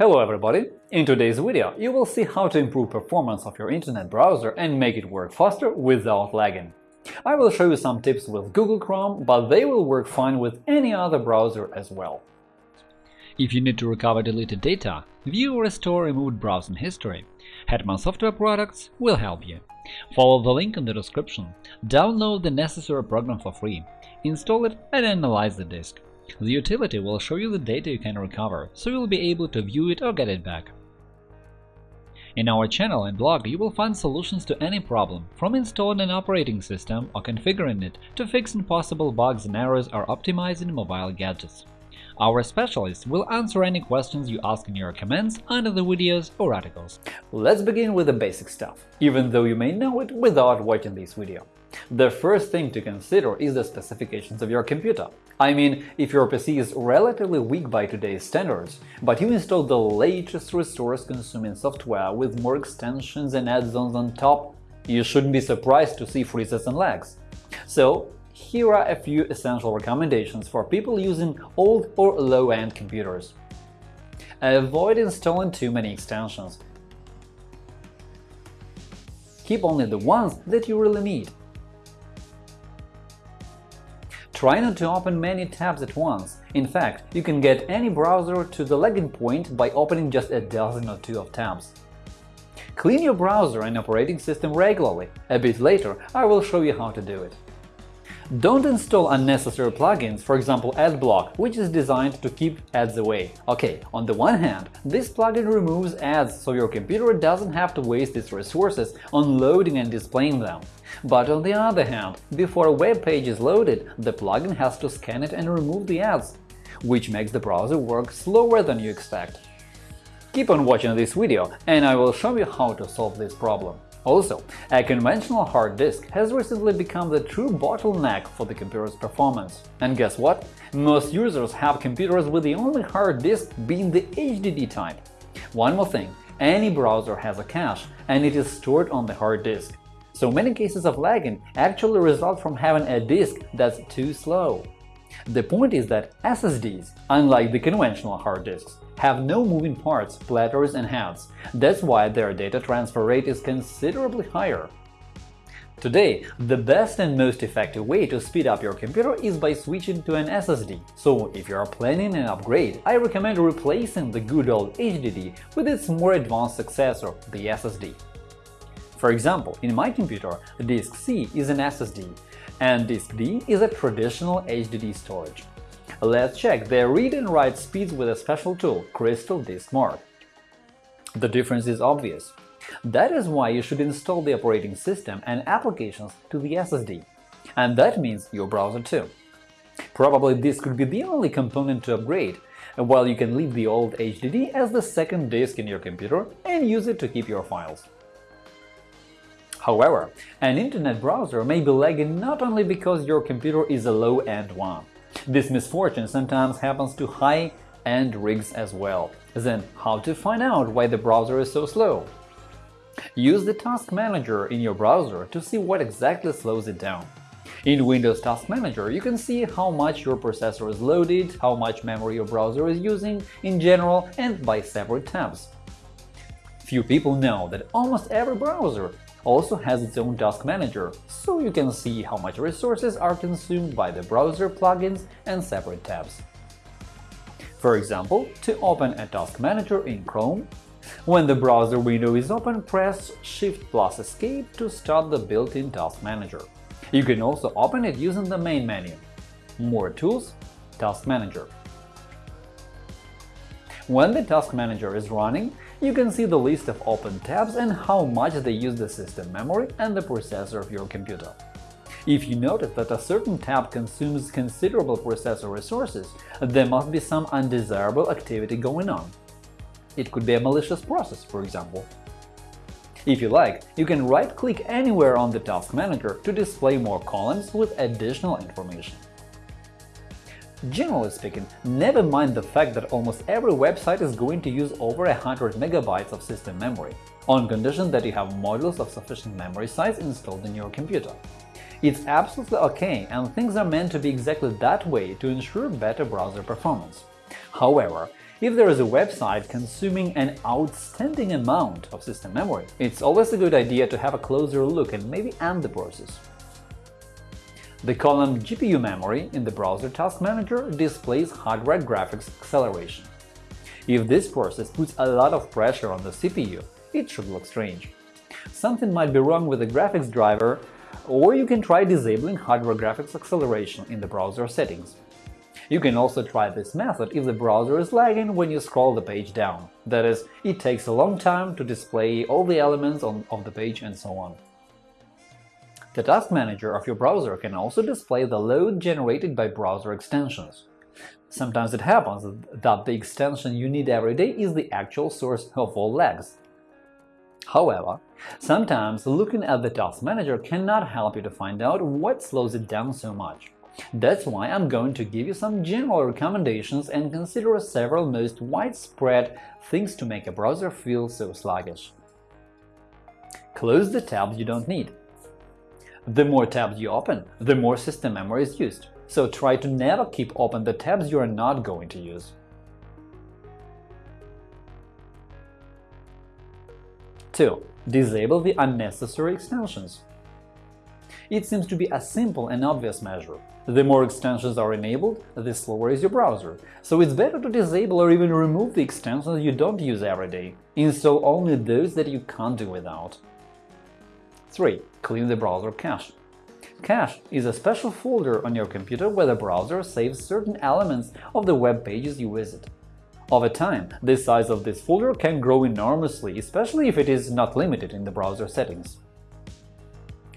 Hello everybody! In today's video, you will see how to improve performance of your internet browser and make it work faster without lagging. I will show you some tips with Google Chrome, but they will work fine with any other browser as well. If you need to recover deleted data, view or restore removed browsing history, Hetman Software Products will help you. Follow the link in the description, download the necessary program for free, install it and analyze the disk. The utility will show you the data you can recover, so you'll be able to view it or get it back. In our channel and blog you will find solutions to any problem, from installing an operating system or configuring it to fixing possible bugs and errors or optimizing mobile gadgets. Our specialists will answer any questions you ask in your comments under the videos or articles. Let's begin with the basic stuff, even though you may know it without watching this video. The first thing to consider is the specifications of your computer. I mean, if your PC is relatively weak by today's standards, but you install the latest resource-consuming software with more extensions and add-ons on top, you shouldn't be surprised to see freezes and lags. So, here are a few essential recommendations for people using old or low-end computers. Avoid installing too many extensions. Keep only the ones that you really need. Try not to open many tabs at once. In fact, you can get any browser to the lagging point by opening just a dozen or two of tabs. Clean your browser and operating system regularly. A bit later, I will show you how to do it. Don't install unnecessary plugins, for example AdBlock, which is designed to keep ads away. Ok, on the one hand, this plugin removes ads so your computer doesn't have to waste its resources on loading and displaying them. But on the other hand, before a web page is loaded, the plugin has to scan it and remove the ads, which makes the browser work slower than you expect. Keep on watching this video, and I will show you how to solve this problem. Also, a conventional hard disk has recently become the true bottleneck for the computer's performance. And guess what? Most users have computers with the only hard disk being the HDD type. One more thing, any browser has a cache, and it is stored on the hard disk. So many cases of lagging actually result from having a disk that's too slow. The point is that SSDs, unlike the conventional hard disks, have no moving parts, platters, and heads. That's why their data transfer rate is considerably higher. Today, the best and most effective way to speed up your computer is by switching to an SSD. So, if you are planning an upgrade, I recommend replacing the good old HDD with its more advanced successor, the SSD. For example, in my computer, disk C is an SSD, and disk D is a traditional HDD storage. Let's check the read and write speeds with a special tool – Crystal Disk Mark. The difference is obvious. That is why you should install the operating system and applications to the SSD. And that means your browser too. Probably this could be the only component to upgrade, while you can leave the old HDD as the second disk in your computer and use it to keep your files. However, an internet browser may be lagging not only because your computer is a low-end one. This misfortune sometimes happens to high-end rigs as well. Then how to find out why the browser is so slow? Use the Task Manager in your browser to see what exactly slows it down. In Windows Task Manager, you can see how much your processor is loaded, how much memory your browser is using in general and by separate tabs. Few people know that almost every browser also has its own task manager, so you can see how much resources are consumed by the browser plugins and separate tabs. For example, to open a task manager in Chrome, when the browser window is open, press Shift plus Escape to start the built-in task manager. You can also open it using the main menu. More tools – Task Manager. When the Task Manager is running, you can see the list of open tabs and how much they use the system memory and the processor of your computer. If you notice that a certain tab consumes considerable processor resources, there must be some undesirable activity going on. It could be a malicious process, for example. If you like, you can right-click anywhere on the Task Manager to display more columns with additional information. Generally speaking, never mind the fact that almost every website is going to use over 100 megabytes of system memory, on condition that you have modules of sufficient memory size installed in your computer. It's absolutely OK, and things are meant to be exactly that way to ensure better browser performance. However, If there is a website consuming an outstanding amount of system memory, it's always a good idea to have a closer look and maybe end the process. The column GPU memory in the browser task manager displays hardware graphics acceleration. If this process puts a lot of pressure on the CPU, it should look strange. Something might be wrong with the graphics driver, or you can try disabling hardware graphics acceleration in the browser settings. You can also try this method if the browser is lagging when you scroll the page down. That is, it takes a long time to display all the elements on, of the page and so on. The task manager of your browser can also display the load generated by browser extensions. Sometimes it happens that the extension you need every day is the actual source of all lags. However, sometimes looking at the task manager cannot help you to find out what slows it down so much. That's why I'm going to give you some general recommendations and consider several most widespread things to make a browser feel so sluggish. Close the tabs you don't need. The more tabs you open, the more system memory is used, so try to never keep open the tabs you are not going to use. 2. Disable the unnecessary extensions. It seems to be a simple and obvious measure. The more extensions are enabled, the slower is your browser, so it's better to disable or even remove the extensions you don't use every day. Install only those that you can't do without. 3. Clean the browser cache. Cache is a special folder on your computer where the browser saves certain elements of the web pages you visit. Over time, the size of this folder can grow enormously, especially if it is not limited in the browser settings.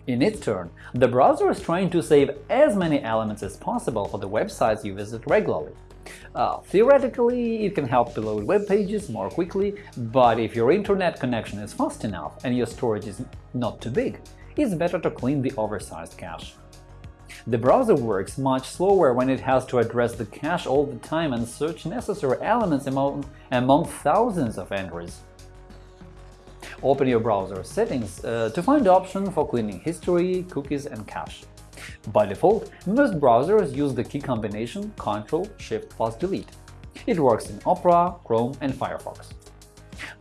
In its turn, the browser is trying to save as many elements as possible for the websites you visit regularly. Uh, theoretically, it can help to load web pages more quickly, but if your internet connection is fast enough and your storage is not too big, it's better to clean the oversized cache. The browser works much slower when it has to address the cache all the time and search necessary elements among, among thousands of entries. Open your browser settings uh, to find option for cleaning history, cookies and cache. By default, most browsers use the key combination Ctrl-Shift-plus-Delete. It works in Opera, Chrome and Firefox.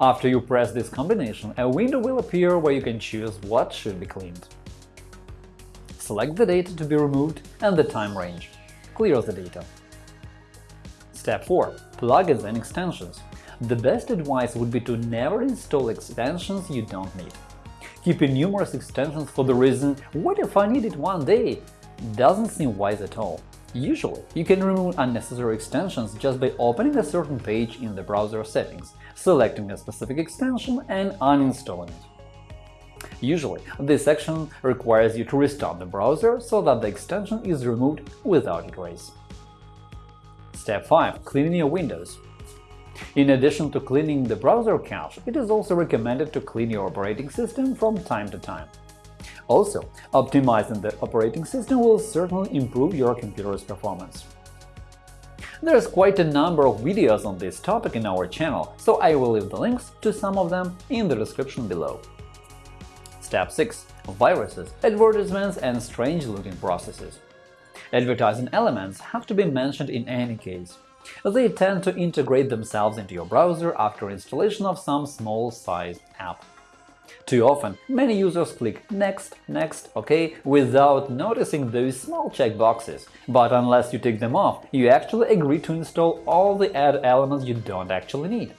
After you press this combination, a window will appear where you can choose what should be cleaned. Select the data to be removed and the time range. Clear the data. Step 4. Plugins and extensions. The best advice would be to never install extensions you don't need. Keeping numerous extensions for the reason “what if I need it one day?” doesn't seem wise at all. Usually, you can remove unnecessary extensions just by opening a certain page in the browser settings, selecting a specific extension and uninstalling it. Usually, this action requires you to restart the browser so that the extension is removed without a trace. Step 5. Cleaning your windows in addition to cleaning the browser cache, it is also recommended to clean your operating system from time to time. Also, optimizing the operating system will certainly improve your computer's performance. There's quite a number of videos on this topic in our channel, so I will leave the links to some of them in the description below. Step 6. Viruses, advertisements and strange-looking processes. Advertising elements have to be mentioned in any case. They tend to integrate themselves into your browser after installation of some small-sized app. Too often, many users click Next, Next, OK without noticing those small checkboxes, but unless you take them off, you actually agree to install all the ad elements you don't actually need.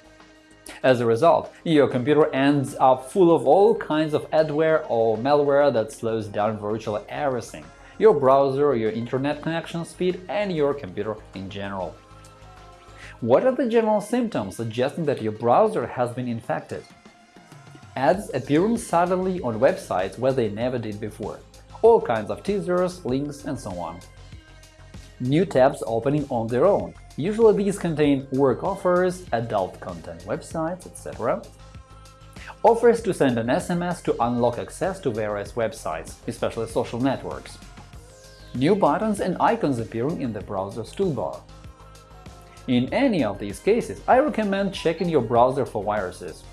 As a result, your computer ends up full of all kinds of adware or malware that slows down virtually everything – your browser, your internet connection speed, and your computer in general. What are the general symptoms suggesting that your browser has been infected? Ads appearing suddenly on websites where they never did before, all kinds of teasers, links, and so on. New tabs opening on their own. Usually these contain work offers, adult content websites, etc. Offers to send an SMS to unlock access to various websites, especially social networks. New buttons and icons appearing in the browser's toolbar. In any of these cases, I recommend checking your browser for viruses,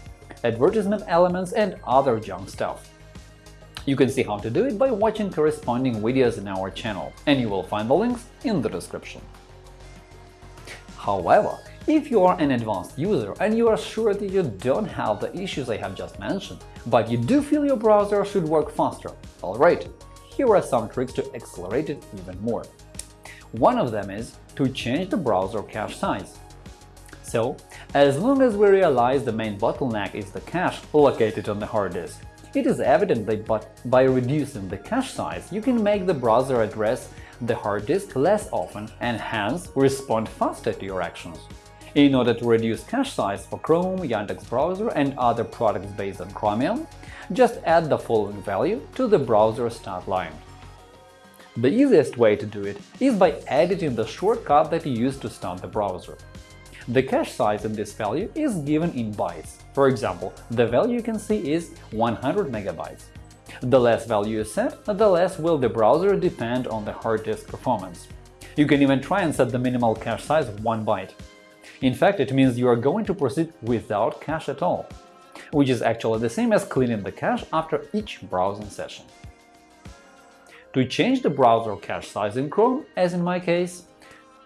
advertisement elements and other junk stuff. You can see how to do it by watching corresponding videos in our channel, and you will find the links in the description. However, If you are an advanced user and you are sure that you don't have the issues I have just mentioned, but you do feel your browser should work faster, alright, here are some tricks to accelerate it even more. One of them is to change the browser cache size. So, as long as we realize the main bottleneck is the cache located on the hard disk, it is evident that by reducing the cache size, you can make the browser address the hard disk less often and hence respond faster to your actions. In order to reduce cache size for Chrome, Yandex browser and other products based on Chromium, just add the following value to the browser start line. The easiest way to do it is by editing the shortcut that you use to start the browser. The cache size in this value is given in bytes. For example, the value you can see is 100 megabytes. The less value you set, the less will the browser depend on the hard disk performance. You can even try and set the minimal cache size of 1 byte. In fact, it means you are going to proceed without cache at all, which is actually the same as cleaning the cache after each browsing session. To change the browser cache size in Chrome, as in my case,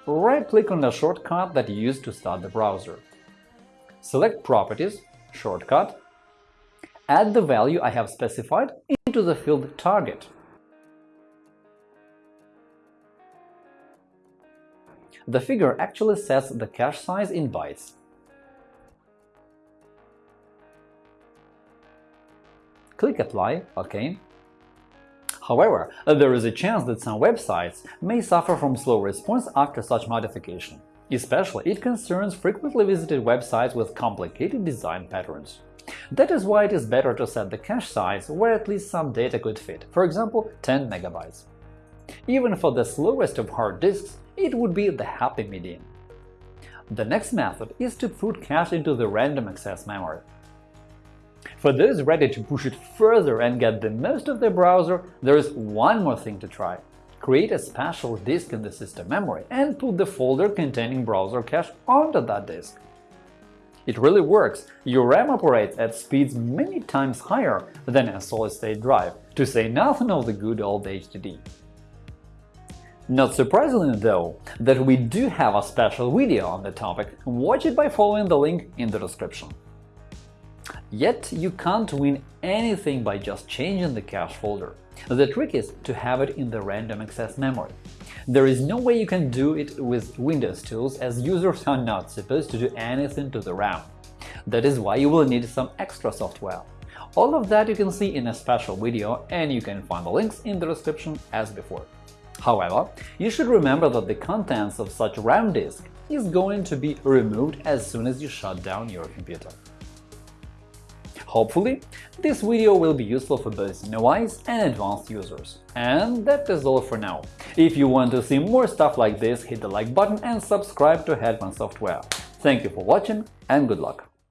right-click on the shortcut that you used to start the browser. Select Properties, Shortcut, add the value I have specified into the field Target. the figure actually sets the cache size in bytes. Click Apply, OK. However, there is a chance that some websites may suffer from slow response after such modification. Especially, it concerns frequently visited websites with complicated design patterns. That is why it is better to set the cache size where at least some data could fit, for example 10 megabytes. Even for the slowest of hard disks, it would be the happy medium. The next method is to put cache into the random access memory. For those ready to push it further and get the most of their browser, there is one more thing to try. Create a special disk in the system memory and put the folder containing browser cache onto that disk. It really works. Your RAM operates at speeds many times higher than a solid-state drive, to say nothing of the good old HDD. Not surprisingly, though, that we do have a special video on the topic, watch it by following the link in the description. Yet you can't win anything by just changing the cache folder. The trick is to have it in the random access memory. There is no way you can do it with Windows tools, as users are not supposed to do anything to the RAM. That is why you will need some extra software. All of that you can see in a special video, and you can find the links in the description as before. However, you should remember that the contents of such RAM disk is going to be removed as soon as you shut down your computer. Hopefully, this video will be useful for both novice and advanced users. And that is all for now. If you want to see more stuff like this, hit the like button and subscribe to Hetman Software. Thank you for watching and good luck!